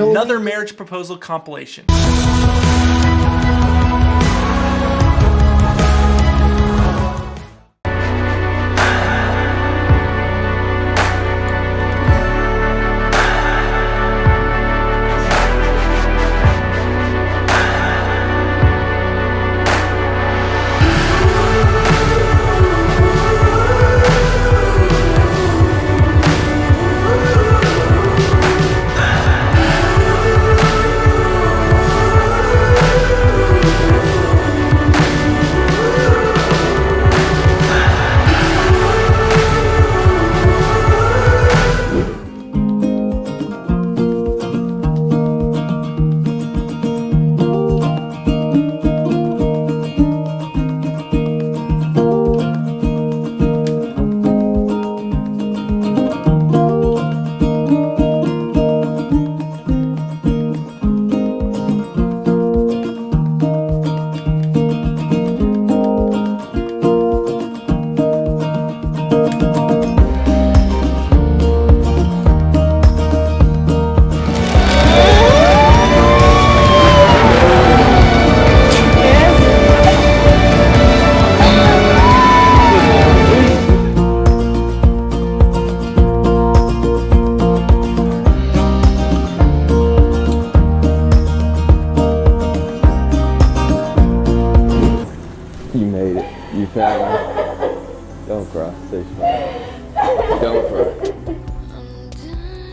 another marriage proposal compilation.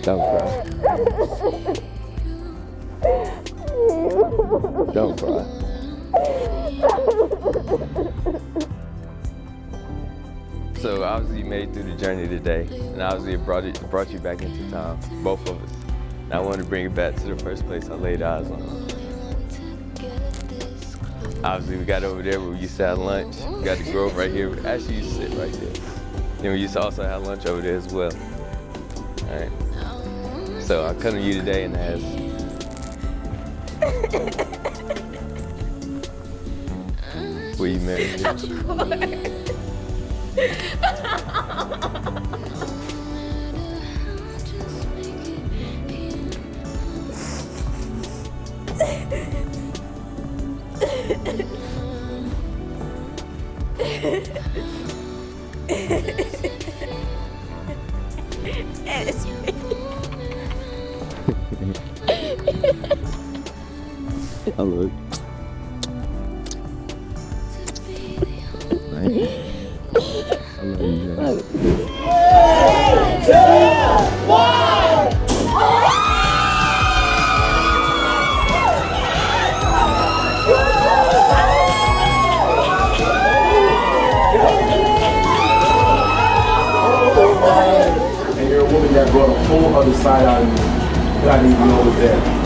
Don't cry. Don't cry. So obviously you made through the journey today, and obviously it brought brought you back into time, both of us. And I wanted to bring it back to the first place I laid eyes on. Obviously, we got over there where we used to have lunch. We got the Grove right here. Actually, to sit right there. Then we used to also have lunch over there as well. All right. So I come to you today and ask. Will you marry me? I look. Right. You, Jay. and you're a woman that brought a whole other side out of you that didn't even know was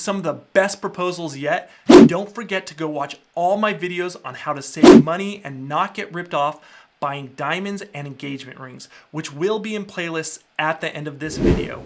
some of the best proposals yet, don't forget to go watch all my videos on how to save money and not get ripped off buying diamonds and engagement rings, which will be in playlists at the end of this video.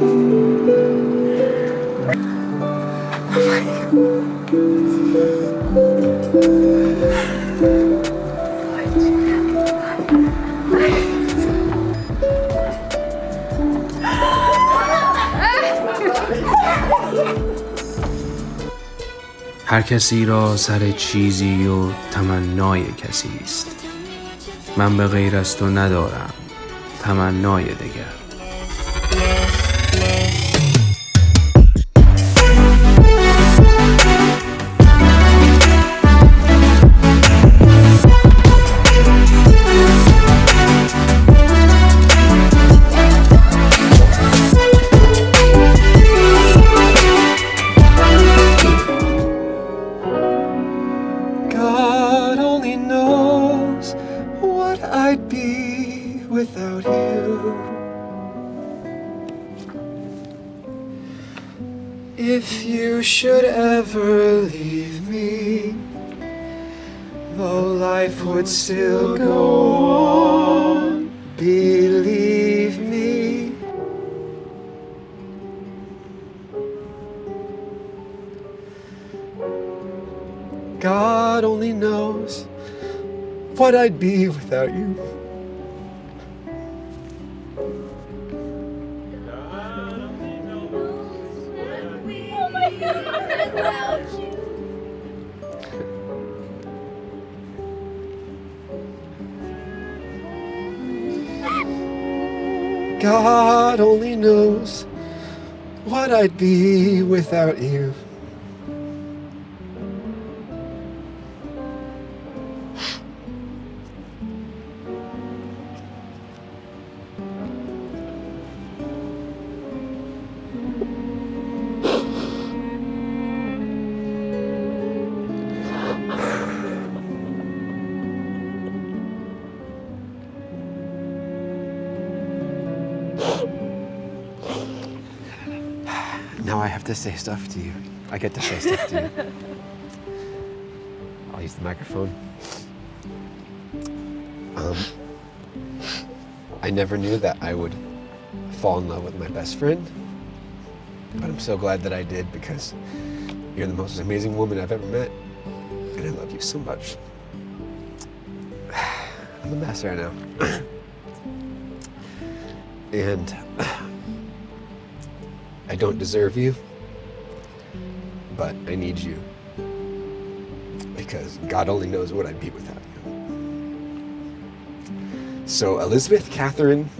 هر کسی را سر چیزی و تمنای کسی است. من به غیر از تو ندارم. تمنای دگر If you should ever leave me, though life would still go on, believe me. God only knows what I'd be without you. God only knows what I'd be without you. Now I have to say stuff to you. I get to say stuff to you. I'll use the microphone. Um, I never knew that I would fall in love with my best friend, but I'm so glad that I did because you're the most amazing woman I've ever met, and I love you so much. I'm a mess right now. and I don't deserve you, but I need you. Because God only knows what I'd be without you. So, Elizabeth, Catherine,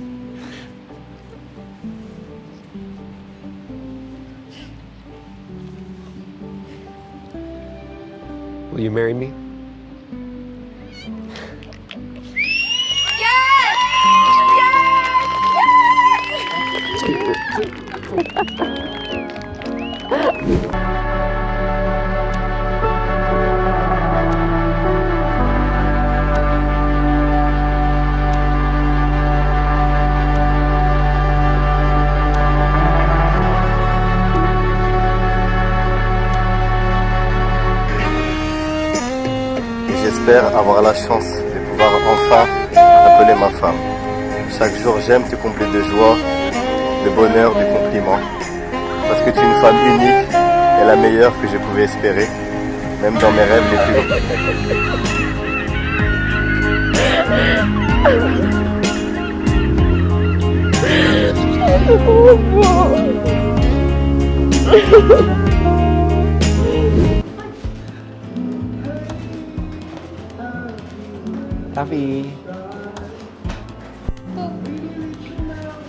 will you marry me? J'espère avoir la chance de pouvoir enfin appeler ma femme. Chaque jour, j'aime te combler de joie, de bonheur, de compliments. Parce que tu es une femme unique et la meilleure que je pouvais espérer, même dans mes rêves les plus grands.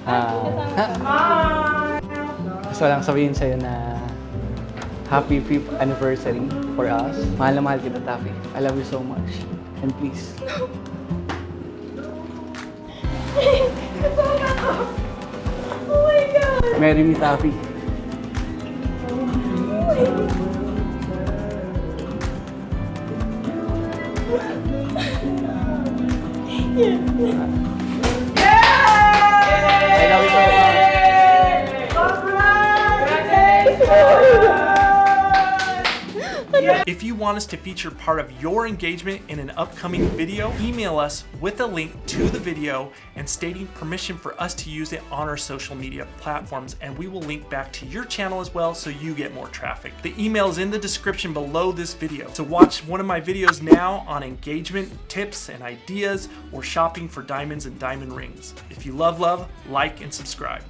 Uh, ah, gusto lang sabihin sa'yo na happy 5th anniversary for us. Mahal na mahal kita, Taffy. I love you so much. And please. oh my God! Marry me, Taffy. yeah. If you want us to feature part of your engagement in an upcoming video, email us with a link to the video and stating permission for us to use it on our social media platforms and we will link back to your channel as well so you get more traffic. The email is in the description below this video. To watch one of my videos now on engagement tips and ideas or shopping for diamonds and diamond rings. If you love love, like and subscribe.